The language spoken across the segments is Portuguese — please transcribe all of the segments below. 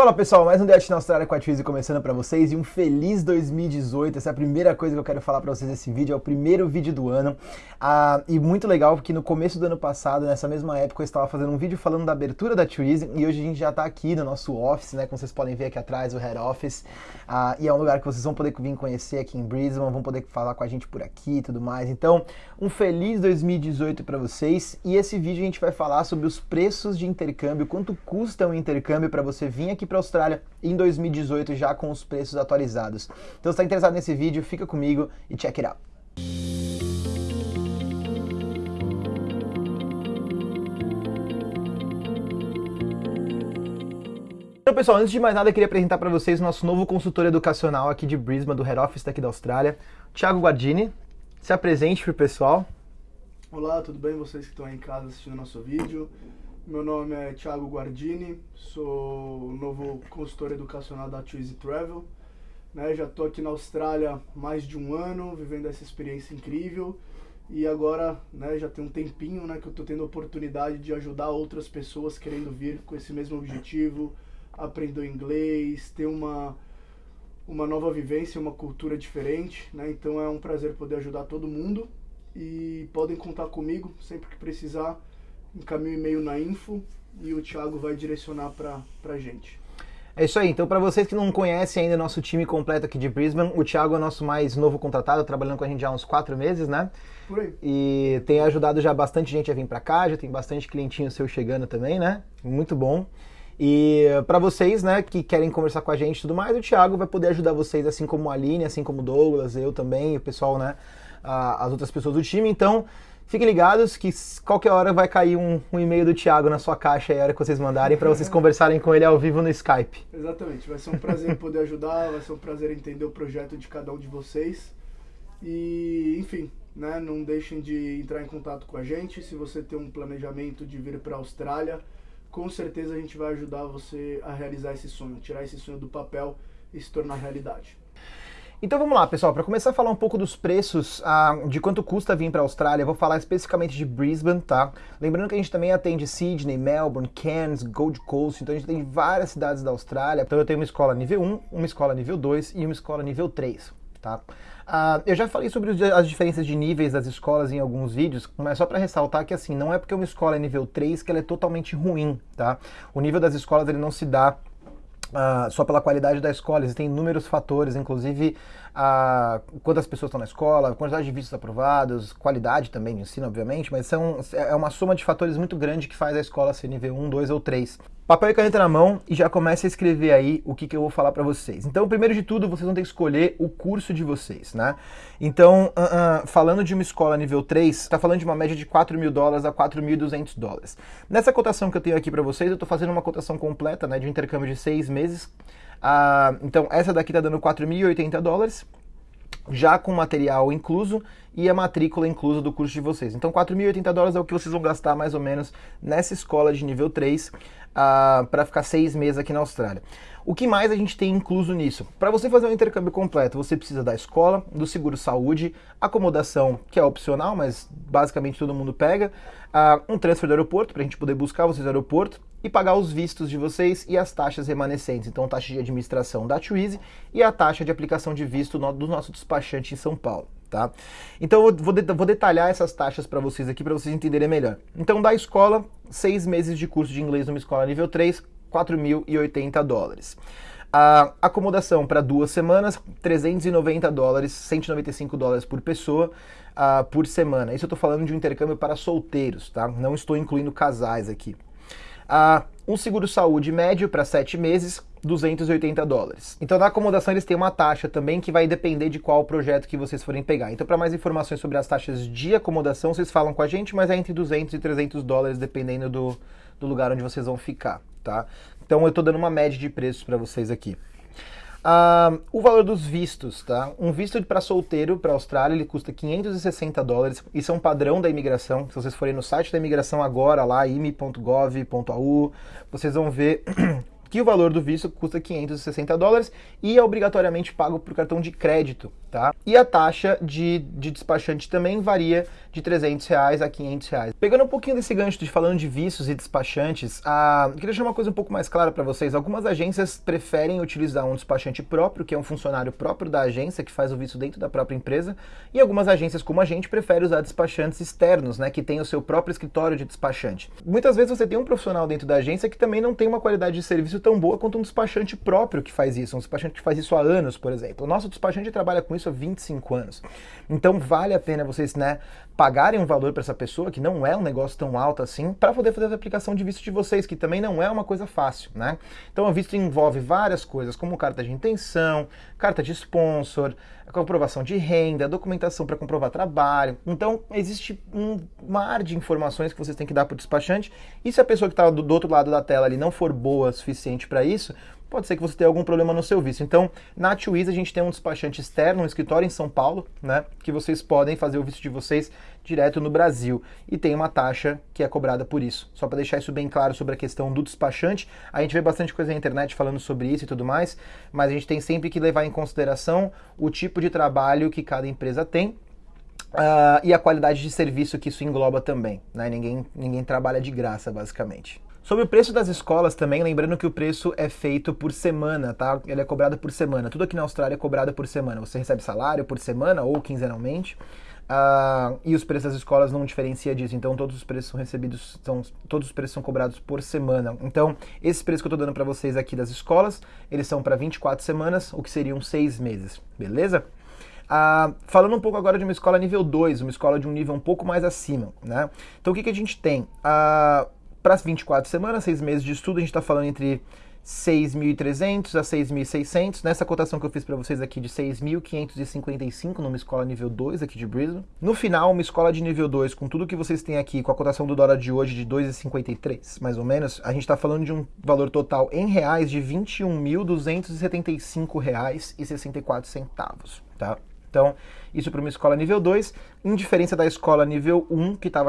Fala pessoal, mais um Diet na Austrália com a Twizy começando para vocês e um feliz 2018. Essa é a primeira coisa que eu quero falar para vocês nesse vídeo, é o primeiro vídeo do ano. Ah, e muito legal porque no começo do ano passado, nessa mesma época, eu estava fazendo um vídeo falando da abertura da Twizy e hoje a gente já está aqui no nosso office, né? Como vocês podem ver aqui atrás, o head office. Ah, e é um lugar que vocês vão poder vir conhecer aqui em Brisbane, vão poder falar com a gente por aqui e tudo mais. Então, um feliz 2018 para vocês e esse vídeo a gente vai falar sobre os preços de intercâmbio, quanto custa um intercâmbio para você vir aqui para a Austrália em 2018 já com os preços atualizados. Então se está interessado nesse vídeo, fica comigo e check it out. Então, pessoal, antes de mais nada, eu queria apresentar para vocês o nosso novo consultor educacional aqui de Brisbane, do Head Office daqui da Austrália, Thiago Guardini. Se apresente para o pessoal. Olá, tudo bem? Vocês que estão aí em casa assistindo nosso vídeo. Meu nome é Thiago Guardini, sou novo consultor educacional da Twizy Travel. Né, já estou aqui na Austrália mais de um ano, vivendo essa experiência incrível. E agora né, já tem um tempinho né, que eu estou tendo a oportunidade de ajudar outras pessoas querendo vir com esse mesmo objetivo, aprender inglês, ter uma, uma nova vivência, uma cultura diferente. Né? Então é um prazer poder ajudar todo mundo. E podem contar comigo sempre que precisar encaminha o e-mail na info e o Thiago vai direcionar para a gente. É isso aí. Então, para vocês que não conhecem ainda nosso time completo aqui de Brisbane, o Thiago é o nosso mais novo contratado, trabalhando com a gente já há uns quatro meses, né? Por aí. E tem ajudado já bastante gente a vir para cá, já tem bastante clientinho seu chegando também, né? Muito bom. E para vocês, né, que querem conversar com a gente e tudo mais, o Thiago vai poder ajudar vocês, assim como a Aline, assim como o Douglas, eu também, o pessoal, né, as outras pessoas do time. Então, Fiquem ligados que qualquer hora vai cair um, um e-mail do Thiago na sua caixa aí, a hora que vocês mandarem, para vocês conversarem com ele ao vivo no Skype. Exatamente, vai ser um prazer poder ajudar, vai ser um prazer entender o projeto de cada um de vocês. E, enfim, né, não deixem de entrar em contato com a gente. Se você tem um planejamento de vir para a Austrália, com certeza a gente vai ajudar você a realizar esse sonho, tirar esse sonho do papel e se tornar realidade. Então vamos lá, pessoal, para começar a falar um pouco dos preços, uh, de quanto custa vir para a Austrália, eu vou falar especificamente de Brisbane, tá? Lembrando que a gente também atende Sydney, Melbourne, Cairns, Gold Coast, então a gente tem várias cidades da Austrália. Então eu tenho uma escola nível 1, uma escola nível 2 e uma escola nível 3, tá? Uh, eu já falei sobre as diferenças de níveis das escolas em alguns vídeos, mas só para ressaltar que assim, não é porque uma escola é nível 3 que ela é totalmente ruim, tá? O nível das escolas ele não se dá Uh, só pela qualidade da escola, existem inúmeros fatores, inclusive uh, quantas pessoas estão na escola, quantidade de vistos aprovados, qualidade também de ensino, obviamente, mas são, é uma soma de fatores muito grande que faz a escola ser nível 1, 2 ou 3 papel e caneta na mão e já comece a escrever aí o que, que eu vou falar para vocês. Então, primeiro de tudo, vocês vão ter que escolher o curso de vocês, né? Então, uh, uh, falando de uma escola nível 3, está falando de uma média de 4 mil dólares a 4.200 dólares. Nessa cotação que eu tenho aqui para vocês, eu estou fazendo uma cotação completa, né, de um intercâmbio de seis meses. Uh, então, essa daqui está dando 4.080 dólares já com material incluso e a matrícula inclusa do curso de vocês. Então, 4.080 dólares é o que vocês vão gastar mais ou menos nessa escola de nível 3 uh, para ficar seis meses aqui na Austrália. O que mais a gente tem incluso nisso? Para você fazer um intercâmbio completo, você precisa da escola, do seguro saúde, acomodação, que é opcional, mas basicamente todo mundo pega, uh, um transfer do aeroporto, para a gente poder buscar vocês no aeroporto, e pagar os vistos de vocês e as taxas remanescentes. Então, taxa de administração da Twizy e a taxa de aplicação de visto do nosso despachante em São Paulo. Tá? Então eu vou, de vou detalhar essas taxas para vocês aqui para vocês entenderem melhor. Então da escola, seis meses de curso de inglês numa escola nível 3, 4.080 dólares. A acomodação para duas semanas, 390 dólares, 195 dólares por pessoa uh, por semana. Isso eu estou falando de um intercâmbio para solteiros, tá? Não estou incluindo casais aqui. Uh, um seguro saúde médio para sete meses, 280 dólares. Então na acomodação eles têm uma taxa também que vai depender de qual projeto que vocês forem pegar. Então para mais informações sobre as taxas de acomodação, vocês falam com a gente, mas é entre 200 e 300 dólares dependendo do, do lugar onde vocês vão ficar, tá? Então eu estou dando uma média de preços para vocês aqui. Uh, o valor dos vistos, tá? Um visto para solteiro para Austrália ele custa 560 dólares. Isso é um padrão da imigração. Se vocês forem no site da imigração agora, lá, ime.gov.au, vocês vão ver que o valor do visto custa 560 dólares e é obrigatoriamente pago por cartão de crédito, tá? E a taxa de, de despachante também varia de 300 reais a 500 reais. Pegando um pouquinho desse gancho de falando de vistos e despachantes, a, eu queria deixar uma coisa um pouco mais clara para vocês. Algumas agências preferem utilizar um despachante próprio, que é um funcionário próprio da agência que faz o visto dentro da própria empresa, e algumas agências como a gente preferem usar despachantes externos, né, que tem o seu próprio escritório de despachante. Muitas vezes você tem um profissional dentro da agência que também não tem uma qualidade de serviço tão boa quanto um despachante próprio que faz isso, um despachante que faz isso há anos, por exemplo. O nosso despachante trabalha com isso há 25 anos. Então vale a pena vocês, né, pagarem um valor para essa pessoa, que não é um negócio tão alto assim, para poder fazer a aplicação de visto de vocês, que também não é uma coisa fácil, né? Então o visto envolve várias coisas, como carta de intenção, carta de sponsor, comprovação de renda, documentação para comprovar trabalho. Então existe um mar de informações que vocês têm que dar para o despachante, e se a pessoa que está do, do outro lado da tela ali não for boa o suficiente para isso, pode ser que você tenha algum problema no seu visto. Então, na Twiz a gente tem um despachante externo, um escritório em São Paulo, né, que vocês podem fazer o visto de vocês direto no Brasil e tem uma taxa que é cobrada por isso. Só para deixar isso bem claro sobre a questão do despachante, a gente vê bastante coisa na internet falando sobre isso e tudo mais, mas a gente tem sempre que levar em consideração o tipo de trabalho que cada empresa tem Uh, e a qualidade de serviço que isso engloba também. Né? Ninguém, ninguém trabalha de graça, basicamente. Sobre o preço das escolas também, lembrando que o preço é feito por semana, tá? Ele é cobrado por semana. Tudo aqui na Austrália é cobrado por semana. Você recebe salário por semana ou quinzenalmente. Uh, e os preços das escolas não diferencia disso, então todos os preços são recebidos, são, todos os preços são cobrados por semana. Então, esses preços que eu estou dando para vocês aqui das escolas, eles são para 24 semanas, o que seriam 6 meses, beleza? Uh, falando um pouco agora de uma escola nível 2, uma escola de um nível um pouco mais acima, né? Então, o que, que a gente tem? Uh, para as 24 semanas, 6 meses de estudo, a gente está falando entre 6.300 a 6.600. Nessa cotação que eu fiz para vocês aqui de 6.555 numa escola nível 2 aqui de Brisbane. No final, uma escola de nível 2 com tudo que vocês têm aqui, com a cotação do dólar de hoje de 2,53, mais ou menos, a gente está falando de um valor total em reais de R$ 21.275,64, tá? Então, isso para uma escola nível 2, em diferença da escola nível 1, que estava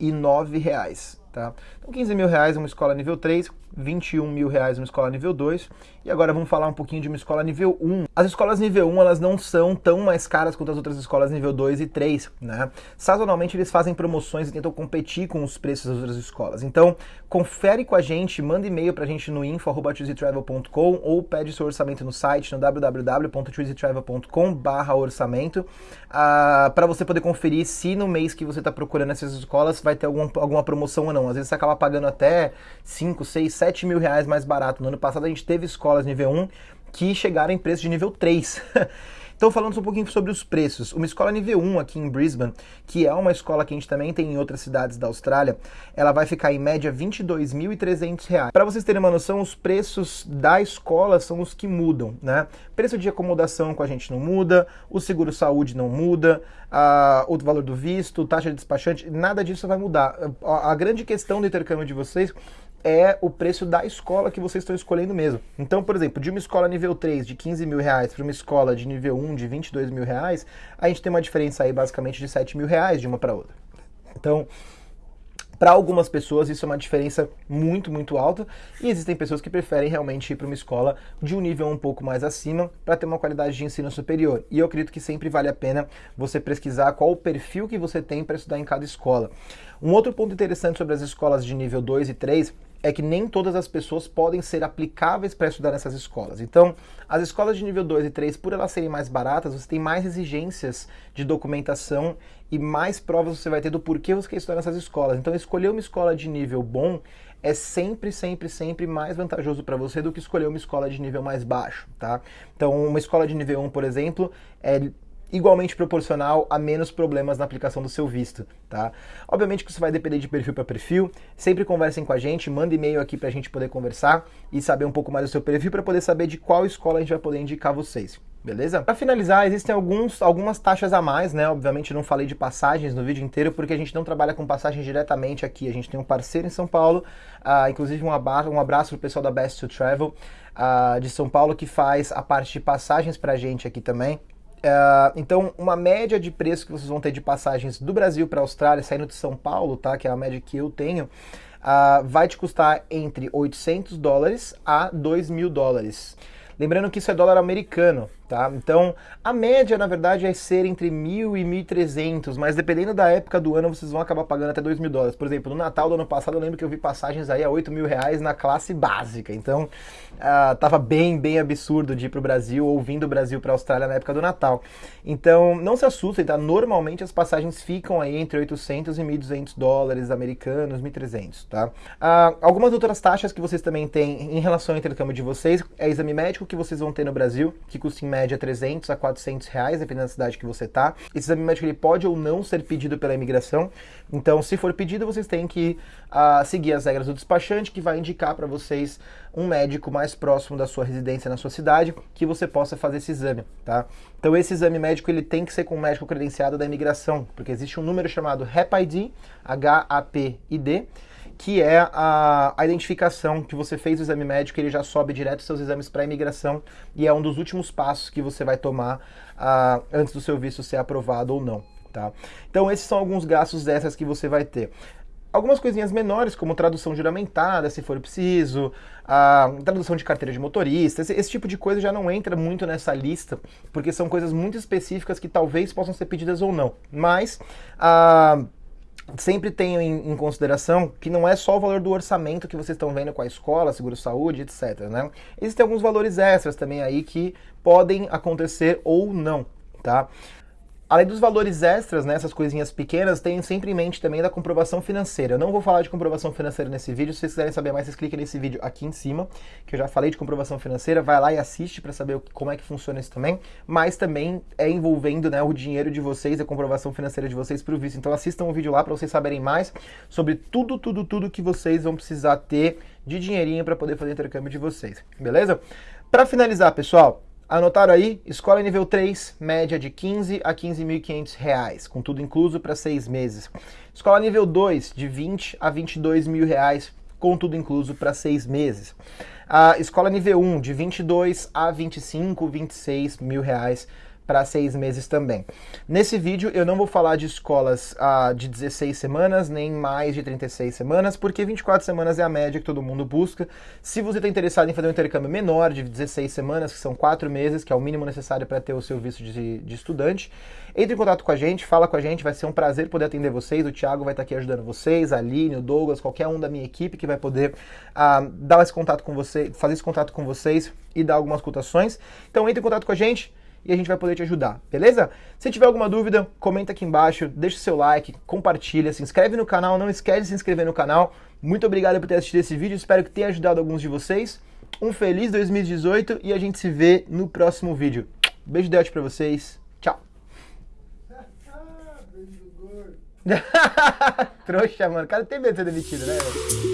R$ 15.009, tá? Então, 15 mil reais uma escola nível 3, 21 mil reais uma escola nível 2. E agora vamos falar um pouquinho de uma escola nível 1. As escolas nível 1, elas não são tão mais caras quanto as outras escolas nível 2 e 3, né? Sazonalmente eles fazem promoções e tentam competir com os preços das outras escolas. Então, confere com a gente, manda e-mail pra gente no info@chooseytravel.com ou pede seu orçamento no site no www.chooseytravel.com/orçamento, uh, ah, para você poder conferir se no mês que você está procurando essas escolas vai ter algum, alguma promoção ou não. Às vezes você acaba pagando até 5, 6, 7 mil reais mais barato. No ano passado a gente teve escolas nível 1 que chegaram em preço de nível 3. Então, falando um pouquinho sobre os preços, uma escola nível 1 aqui em Brisbane, que é uma escola que a gente também tem em outras cidades da Austrália, ela vai ficar em média R$ 22.300. Para vocês terem uma noção, os preços da escola são os que mudam, né? Preço de acomodação com a gente não muda, o seguro saúde não muda, a, o valor do visto, taxa de despachante, nada disso vai mudar. A, a grande questão do intercâmbio de vocês é o preço da escola que vocês estão escolhendo mesmo. Então, por exemplo, de uma escola nível 3 de 15 mil reais para uma escola de nível 1 de 22 mil reais, a gente tem uma diferença aí basicamente de 7 mil reais de uma para outra. Então, para algumas pessoas isso é uma diferença muito, muito alta e existem pessoas que preferem realmente ir para uma escola de um nível um pouco mais acima para ter uma qualidade de ensino superior. E eu acredito que sempre vale a pena você pesquisar qual o perfil que você tem para estudar em cada escola. Um outro ponto interessante sobre as escolas de nível 2 e 3 é que nem todas as pessoas podem ser aplicáveis para estudar nessas escolas. Então, as escolas de nível 2 e 3, por elas serem mais baratas, você tem mais exigências de documentação e mais provas você vai ter do porquê você quer estudar nessas escolas. Então, escolher uma escola de nível bom é sempre, sempre, sempre mais vantajoso para você do que escolher uma escola de nível mais baixo, tá? Então, uma escola de nível 1, por exemplo, é igualmente proporcional a menos problemas na aplicação do seu visto, tá? Obviamente que isso vai depender de perfil para perfil. Sempre conversem com a gente, manda e-mail aqui para a gente poder conversar e saber um pouco mais do seu perfil para poder saber de qual escola a gente vai poder indicar vocês. Beleza? Para finalizar, existem alguns, algumas taxas a mais, né? Obviamente não falei de passagens no vídeo inteiro porque a gente não trabalha com passagens diretamente aqui. A gente tem um parceiro em São Paulo, uh, inclusive um abraço, um abraço pro pessoal da Best to Travel uh, de São Paulo que faz a parte de passagens pra gente aqui também. Uh, então, uma média de preço que vocês vão ter de passagens do Brasil para a Austrália, saindo de São Paulo, tá? Que é a média que eu tenho, uh, vai te custar entre 800 dólares a 2 mil dólares. Lembrando que isso é dólar americano, Tá? Então, a média, na verdade, é ser entre 1.000 e 1.300, mas dependendo da época do ano, vocês vão acabar pagando até 2 mil dólares. Por exemplo, no Natal do ano passado, eu lembro que eu vi passagens aí a 8 mil reais na classe básica. Então, uh, tava bem, bem absurdo de ir pro Brasil ou vindo do Brasil para a Austrália na época do Natal. Então, não se assustem, tá? Normalmente as passagens ficam aí entre 800 e 1.200 dólares americanos, 1.300, tá? Uh, algumas outras taxas que vocês também têm em relação ao intercâmbio de vocês é exame médico que vocês vão ter no Brasil, que custa em média média 300 a 400 reais, dependendo da cidade que você está. Esse exame médico ele pode ou não ser pedido pela imigração. Então, se for pedido, vocês têm que uh, seguir as regras do despachante, que vai indicar para vocês um médico mais próximo da sua residência na sua cidade, que você possa fazer esse exame, tá? Então, esse exame médico ele tem que ser com um médico credenciado da imigração, porque existe um número chamado HAPID, H-A-P-I-D, que é a, a, identificação que você fez o exame médico, ele já sobe direto seus exames para imigração e é um dos últimos passos que você vai tomar uh, antes do seu visto ser aprovado ou não. Tá? Então esses são alguns gastos extras que você vai ter. Algumas coisinhas menores, como tradução juramentada, se for preciso, a tradução de carteira de motorista, esse, esse, tipo de coisa já não entra muito nessa lista, porque são coisas muito específicas que talvez possam ser pedidas ou não. Mas a sempre tenham em, em, consideração que não é só o valor do orçamento que vocês estão vendo com a escola, seguro-saúde, etc. Né? Existem alguns valores extras também aí que podem acontecer ou não, tá? Além dos valores extras, né, essas coisinhas pequenas, tenham sempre em mente também da comprovação financeira. Eu não vou falar de comprovação financeira nesse vídeo, se vocês quiserem saber mais, vocês cliquem nesse vídeo aqui em cima, que eu já falei de comprovação financeira, vai lá e assiste para saber como é que funciona isso também, mas também é envolvendo né, o dinheiro de vocês, a comprovação financeira de vocês para o visto. Então assistam o vídeo lá para vocês saberem mais sobre tudo, tudo, tudo que vocês vão precisar ter de dinheirinho para poder fazer o intercâmbio de vocês, beleza? Para finalizar, pessoal, Anotaram aí? Escola nível 3, média de 15 a 15.500 reais, com tudo incluso para seis meses. Escola nível 2, de 20 a 22 mil reais, com tudo incluso para seis meses. A escola nível 1, de 22 a 25, 26 mil reais, para seis meses também. Nesse vídeo eu não vou falar de escolas ah, de 16 semanas, nem mais de 36 semanas, porque 24 semanas é a média que todo mundo busca. Se você está interessado em fazer um intercâmbio menor de 16 semanas, que são quatro meses, que é o mínimo necessário para ter o seu visto de, de estudante, entre em contato com a gente, fala com a gente, vai ser um prazer poder atender vocês. O Thiago vai estar tá aqui ajudando vocês, a Aline, o Douglas, qualquer um da minha equipe que vai poder ah, dar esse contato com você, fazer esse contato com vocês e dar algumas cotações. Então entre em contato com a gente, e a gente vai poder te ajudar, beleza? Se tiver alguma dúvida, comenta aqui embaixo, deixa o seu like, compartilha, se inscreve no canal, não esquece de se inscrever no canal. Muito obrigado por ter assistido esse vídeo, espero que tenha ajudado alguns de vocês. Um feliz 2018 e a gente se vê no próximo vídeo. Beijo de pra vocês, tchau! Trouxa, mano, o cara tem medo de ser demitido, né?